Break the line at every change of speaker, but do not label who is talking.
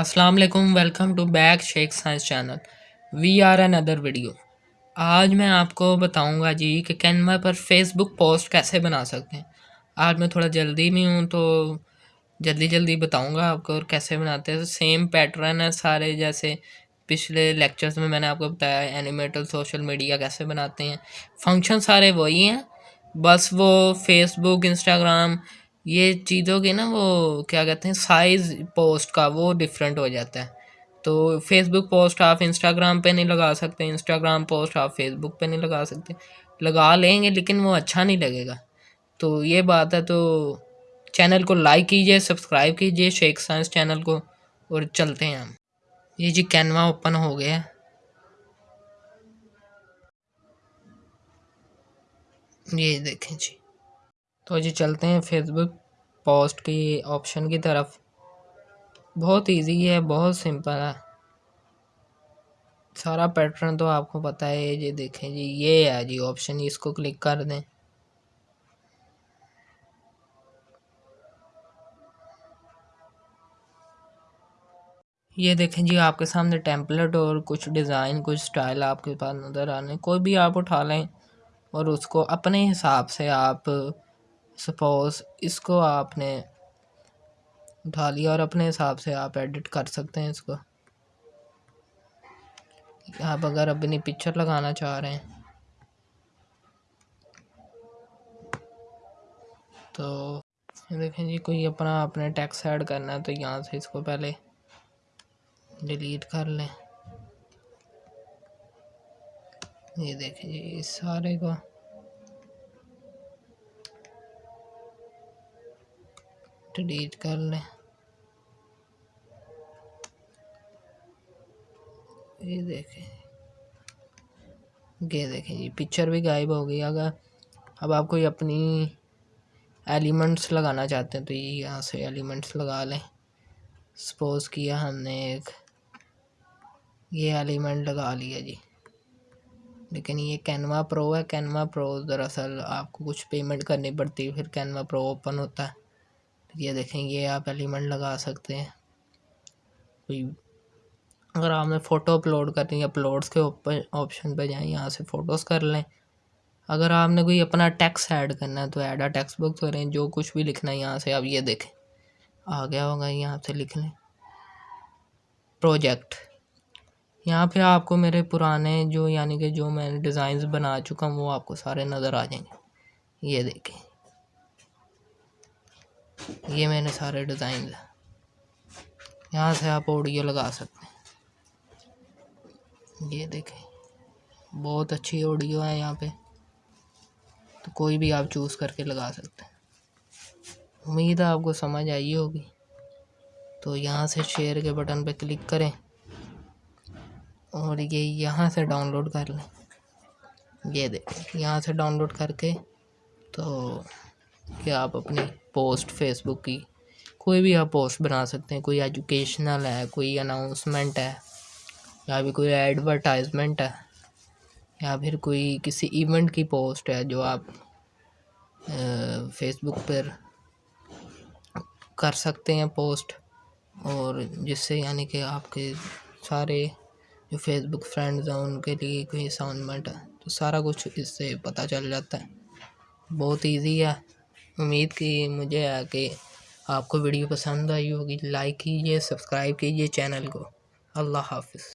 السلام علیکم welcome to back Sheikh science channel we are in other video آج میں آپ کو بتاؤں گا جی کہ کینوا پر فیس بک پوسٹ کیسے بنا سکتے ہیں۔ آج میں تھوڑا جلدی میں ہوں تو جلدی جلدی بتاؤں گا آپ کو اور کیسے بناتے ہیں۔ سیم پیٹرن ہے سارے جیسے پچھلے لیکچرز میں میں نے آپ کو بتایا اینیمیٹل سوشل میڈیا کیسے بناتے ہیں۔ فنکشن سارے وہی ہیں، بس وہ فیس بک انسٹاگرام یہ چیزوں کی نا وہ کیا کہتے ہیں سائز پوسٹ کا وہ ڈفرینٹ ہو جاتا ہے۔ تو فیس بک پوسٹ آپ انسٹاگرام پہ نہیں لگا سکتے انسٹاگرام پوسٹ آپ فیس بک پہ نہیں لگا سکتے۔ لگا لیں گے لیکن وہ اچھا نہیں لگے گا۔ تو یہ بات ہے تو چینل کو لائک کیجیے سبسکرائب کیجیے شیخ سائنس چینل کو اور چلتے ہیں ہم۔ یہ جی کینوا اوپن ہو گیا۔ یہ دیکھیں جی۔ تو جی چلتے ہیں فیس بک پوسٹ کی آپشن کی طرف۔ بہت ایزی ہے، بہت سمپل ہے۔ سارا پیٹرن تو آپ کو پتہ ہے۔ جی دیکھیں جی یہ ہے جی آپشن اس کو کلک کر دیں۔ یہ دیکھیں جی آپ کے سامنے ٹیمپلیٹ اور کچھ ڈیزائن کچھ سٹائل آپ کے پاس نظر آنے، کوئی بھی آپ اٹھا لیں اور اس کو اپنے حساب سے آپ سپوز اس کو آپ نے اٹھا لیا اور اپنے حساب سے آپ ایڈٹ کر سکتے ہیں اس کو آپ اگر اپنی پکچر لگانا چاہ رہے ہیں تو دیکھیں جی کوئی اپنا اپنے ٹیکس ایڈ کرنا ہے تو یہاں سے اس کو پہلے ڈیلیٹ کر لیں یہ دیکھیں جی اس سارے کو ڈیلیٹ کر لیں یہ دیکھیں یہ دیکھیں جی پکچر بھی غائب ہو گئی اگر اب آپ کوئی اپنی ایلیمنٹس لگانا چاہتے ہیں تو یہ یہاں سے ایلیمنٹس لگا لیں سپوز کیا ہم نے ایک یہ ایلیمنٹ لگا لیا جی لیکن یہ کینوا پرو ہے کینوا پرو دراصل آپ کو کچھ پیمنٹ کرنی پڑتی ہے پھر کینوا پرو اوپن ہوتا ہے یہ دیکھیں یہ آپ ایلیمنٹ لگا سکتے ہیں۔ کوئی اگر آپ نے فوٹو اپلوڈ کرنی ہے اپلوڈس کے اوپر آپشن پہ جائیں، یہاں سے فوٹوز کر لیں۔ اگر آپ نے کوئی اپنا ٹیکس ایڈ کرنا ہے، تو ایڈ آ ٹیکس بک کریں جو کچھ بھی لکھنا ہے یہاں سے آپ یہ دیکھیں۔ آ گیا ہوگا، یہاں سے لکھ لیں۔ پروجیکٹ یہاں پہ آپ کو میرے پرانے جو یعنی کہ جو میں ڈیزائنز بنا چکا ہوں، وہ آپ کو سارے نظر آ جائیں گے۔ یہ دیکھیں۔ یہ میں نے سارے ڈیزائنز یہاں سے آپ آڈیو لگا سکتے ہیں۔ یہ دیکھیں۔ بہت اچھی آڈیو ہے یہاں پہ۔ تو کوئی بھی آپ چوز کر کے لگا سکتے ہیں۔ امید ہے آپ کو سمجھ آئی ہوگی۔ تو یہاں سے شیئر کے بٹن پہ کلک کریں۔ اور یہ یہاں سے ڈاؤن لوڈ کر لیں۔ یہ دیکھیں۔ یہاں سے ڈاؤن لوڈ کر کے تو کہ آپ اپنی پوسٹ فیس بک کی کوئی بھی آپ پوسٹ بنا سکتے ہیں، کوئی ایجوکیشنل ہے، کوئی اناؤنسمنٹ ہے، یا بھی کوئی ایڈورٹائزمنٹ ہے، یا پھر کوئی کسی ایونٹ کی پوسٹ ہے جو آپ فیس بک پر کر سکتے ہیں پوسٹ اور جس سے یعنی کہ آپ کے سارے جو فیس بک فرینڈز ہیں، ان کے لیے کوئی اساؤنمنٹ ہے۔ تو سارا کچھ اس سے پتہ چل جاتا ہے۔ بہت ایزی ہے۔ امید کی مجھے آ کے آپ کو ویڈیو پسند آئی ہوگی۔ لائک کیجیے سبسکرائب کیجیے چینل کو۔ اللہ حافظ۔